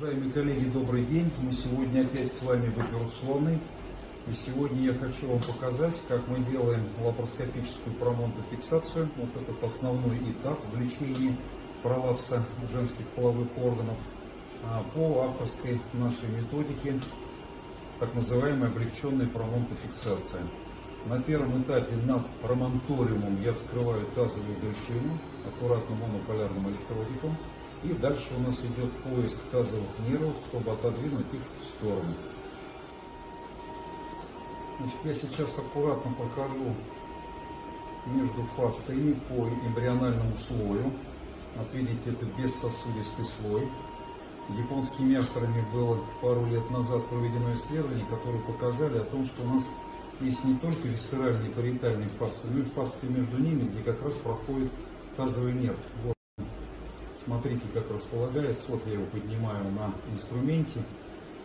Уважаемые коллеги, добрый день. Мы сегодня опять с вами в операционной. И сегодня я хочу вам показать, как мы делаем лапароскопическую промонтофиксацию. Вот этот основной этап в лечении пролапса женских половых органов а, по авторской нашей методике, так называемая облегченная промонтофиксация. На первом этапе над промонториумом я вскрываю тазовую брюшину аккуратным монополярным электродиком. И дальше у нас идет поиск тазовых нервов, чтобы отодвинуть их в сторону. Значит, я сейчас аккуратно прохожу между фасциями по эмбриональному слою. Вот видите, это бессосудистый слой. Японскими авторами было пару лет назад проведено исследование, которые показали о том, что у нас есть не только висцеральные и париетальные фасции, но и фасции между ними, где как раз проходит тазовый нерв. Смотрите, как располагается. Вот я его поднимаю на инструменте.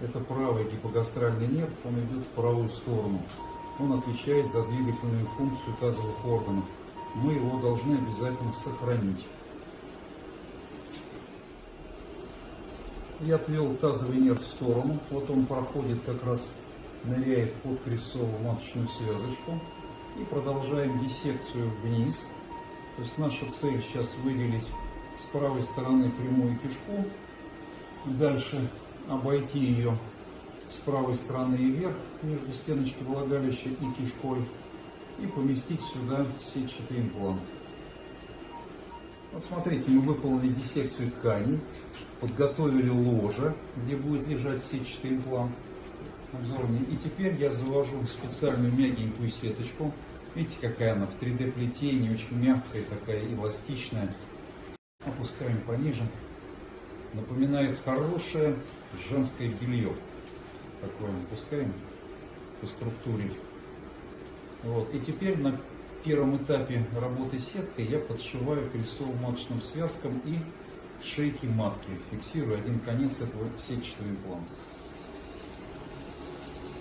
Это правый гипогастральный нерв, он идет в правую сторону. Он отвечает за двигательную функцию тазовых органов. Мы его должны обязательно сохранить. Я отвел тазовый нерв в сторону. Вот он проходит как раз, ныряет под крестцовую маточную связочку. И продолжаем диссекцию вниз. То есть наша цель сейчас выделить с правой стороны прямую кишку. Дальше обойти ее с правой стороны и вверх между стеночкой влагалища и кишкой и поместить сюда сетчатый имплант. Вот смотрите, мы выполнили диссекцию тканей, подготовили ложе, где будет лежать сетчатый имплант обзорный. И теперь я завожу специальную мягенькую сеточку. Видите, какая она в 3D плетении, очень мягкая, такая эластичная. Опускаем пониже. Напоминает хорошее женское белье. Такое опускаем по структуре. Вот. И теперь на первом этапе работы сеткой я подшиваю крестовым маточным связкам и шейки матки. Фиксирую один конец этого сетчатого импланта.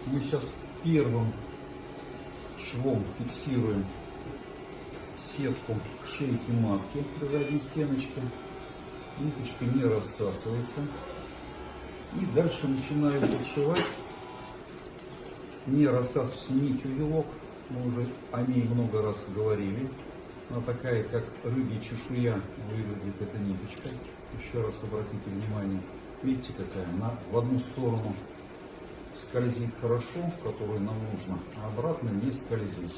Мы сейчас первым швом фиксируем сетку к шейке матки до задней стеночки. Ниточка не рассасывается. И дальше начинаю подшивать. Не рассасывается нитью вилок. Мы уже о ней много раз говорили. Она такая, как рыбья чешуя, выглядит эта ниточка. Еще раз обратите внимание. Видите, какая? Она в одну сторону скользит хорошо, которую нам нужно, а обратно не скользит.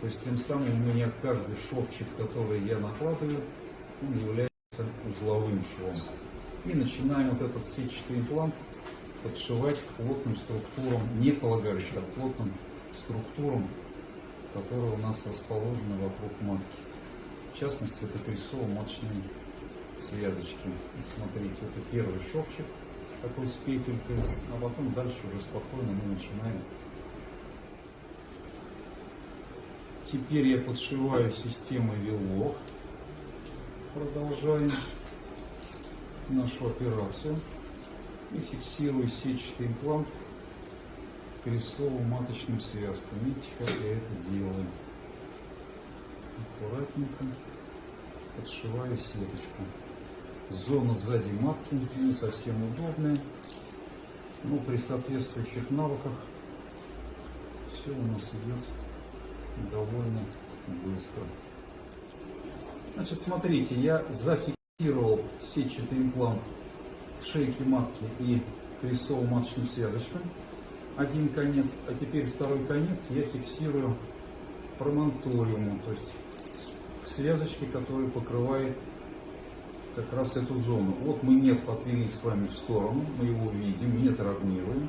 То есть тем самым у меня каждый шовчик, который я накладываю, он является узловым швом. И начинаем вот этот сетчатый имплант подшивать к плотным структурам, не полагающим, а плотным структурам, которые у нас расположены вокруг матки. В частности, это крестово-маточные связочки. И смотрите, это первый шовчик такой с петелькой, а потом дальше уже спокойно мы начинаем Теперь я подшиваю системой вилок. Продолжаем нашу операцию. И фиксирую сетчатый имплант крестово-маточным связкам. Видите, как я это делаю. Аккуратненько подшиваю сеточку. Зона сзади матки не совсем удобная. Но при соответствующих навыках все у нас идет довольно быстро. Значит, смотрите, я зафиксировал сетчатый имплант шейки матки и крестово-маточным связочкам. Один конец, а теперь второй конец я фиксирую промонториумом, то есть к связочке, которая покрывает как раз эту зону. Вот мы нерв отвели с вами в сторону, мы его видим, не травмируем.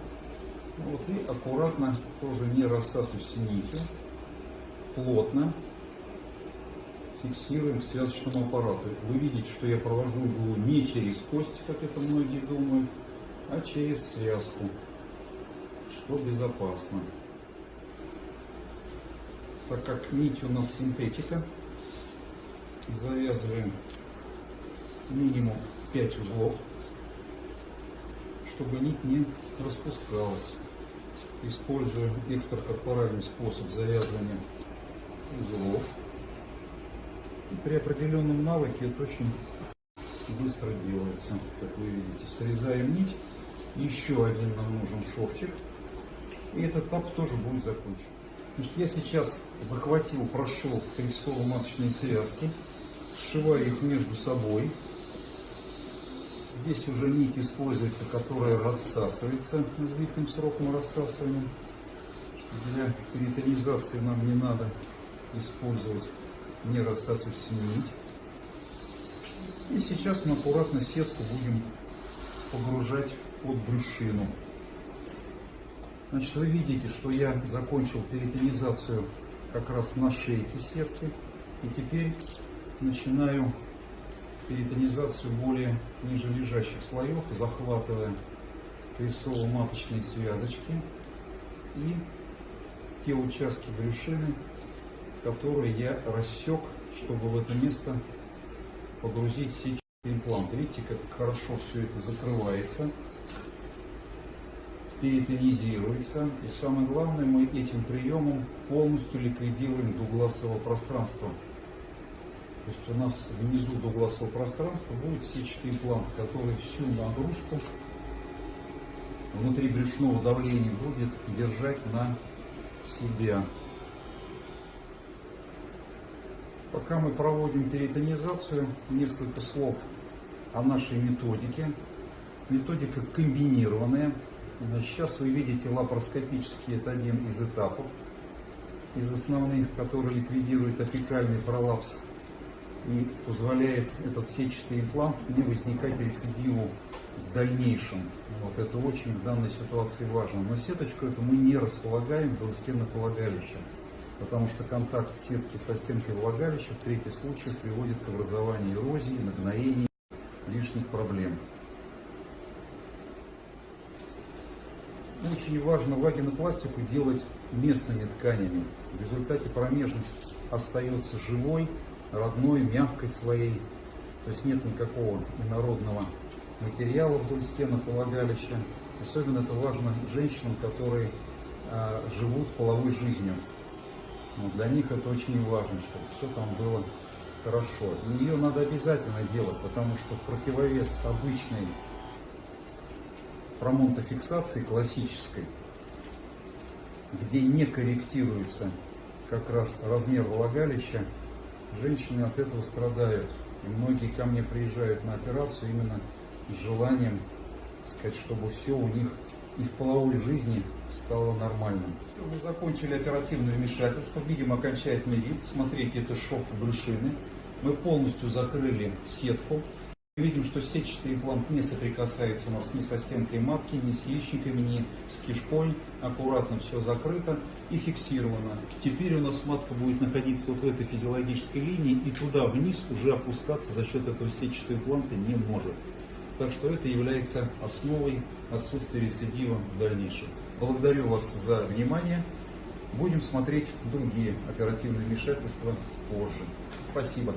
Вот, и аккуратно, тоже не рассасываясь нитью, плотно фиксируем к связочному аппарату. Вы видите, что я провожу иглу не через кость, как это многие думают, а через связку, что безопасно. Так как нить у нас синтетика, завязываем минимум 5 узлов, чтобы нить не распускалась. Используем экстракорпоральный способ завязывания узлов. И при определенном навыке это очень быстро делается, как вы видите. Срезаем нить, еще один нам нужен шовчик, и этот этап тоже будет закончен. Значит, я сейчас захватил, прошел прессово-маточные связки, сшиваю их между собой. Здесь уже нить используется, которая рассасывается длительным сроком рассасывания. Для перитонизации нам не надо использовать не рассасывающуюся нить. И сейчас мы аккуратно сетку будем погружать под брюшину. Значит, вы видите, что я закончил перитонизацию как раз на шейке сетки. И теперь начинаю перитонизацию более ниже лежащих слоев, захватывая прессово-маточные связочки и те участки брюшины, которые я рассек, чтобы в это место погрузить сетчатый имплант. Видите, как хорошо все это закрывается, перитонизируется. И самое главное, мы этим приемом полностью ликвидируем дугласовое пространство. То есть у нас внизу дугласового пространства будет сетчатый имплант, который всю нагрузку внутри брюшного давления будет держать на себя. Пока мы проводим перитонизацию, несколько слов о нашей методике. Методика комбинированная. Сейчас вы видите лапароскопический, это один из этапов, из основных, который ликвидирует апикальный пролапс и позволяет этот сетчатый имплант не возникать рецидиву в дальнейшем. Вот это очень в данной ситуации важно. Но сеточку эту мы не располагаем до стенок влагалища потому что контакт сетки со стенкой влагалища в третьих случаях приводит к образованию эрозии, нагноений, лишних проблем. Очень важно вагинопластику делать местными тканями. В результате промежность остается живой, родной, мягкой своей. То есть нет никакого инородного материала вдоль стенок влагалища. Особенно это важно женщинам, которые а, живут половой жизнью. Но для них это очень важно, чтобы все там было хорошо. И ее надо обязательно делать, потому что противовес обычной промонтофиксации классической, где не корректируется как раз размер влагалища, женщины от этого страдают. И многие ко мне приезжают на операцию именно с желанием сказать, чтобы все у них и в половой жизни стало нормальным. Все, мы закончили оперативное вмешательство, видим окончательный вид. Смотрите, это шов брюшины. Мы полностью закрыли сетку. Видим, что сетчатый имплант не соприкасается у нас ни со стенкой матки, ни с яичниками, ни с кишкой. Аккуратно все закрыто и фиксировано. Теперь у нас матка будет находиться вот в этой физиологической линии и туда вниз уже опускаться за счет этого сетчатого импланта не может. Так что это является основой отсутствия рецидива в дальнейшем. Благодарю вас за внимание. Будем смотреть другие оперативные вмешательства позже. Спасибо.